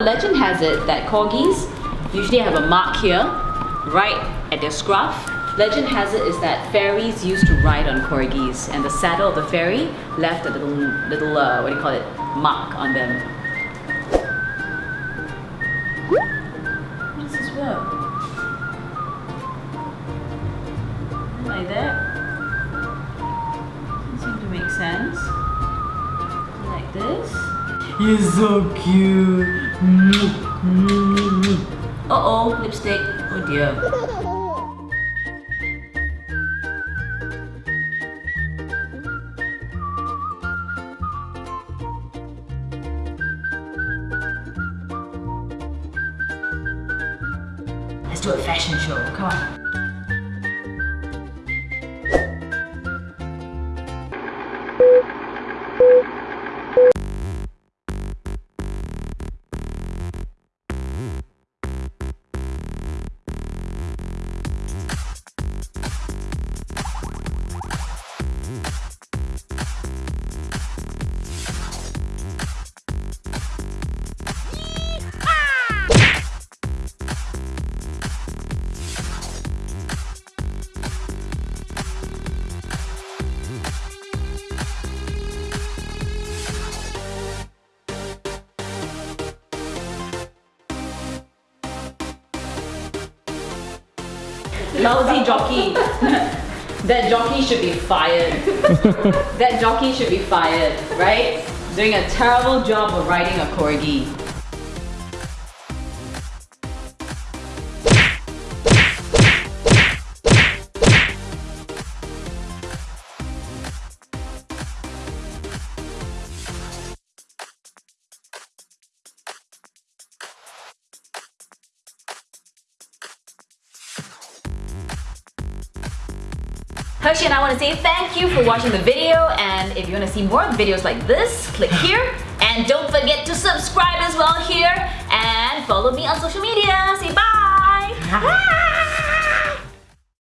Legend has it that corgis usually have a mark here, right at their scruff. Legend has it is that fairies used to ride on corgis and the saddle of the fairy left a little, little uh, what do you call it, mark on them. How does this work? Like that? Doesn't seem to make sense. Like this. You're so cute. Uh oh, lipstick. Oh dear. Let's do a fashion show. Come on. Lousy jockey. that jockey should be fired. that jockey should be fired, right? Doing a terrible job of riding a corgi. Hershey and I want to say thank you for watching the video and if you want to see more videos like this, click here and don't forget to subscribe as well here and follow me on social media. Say bye! Bye!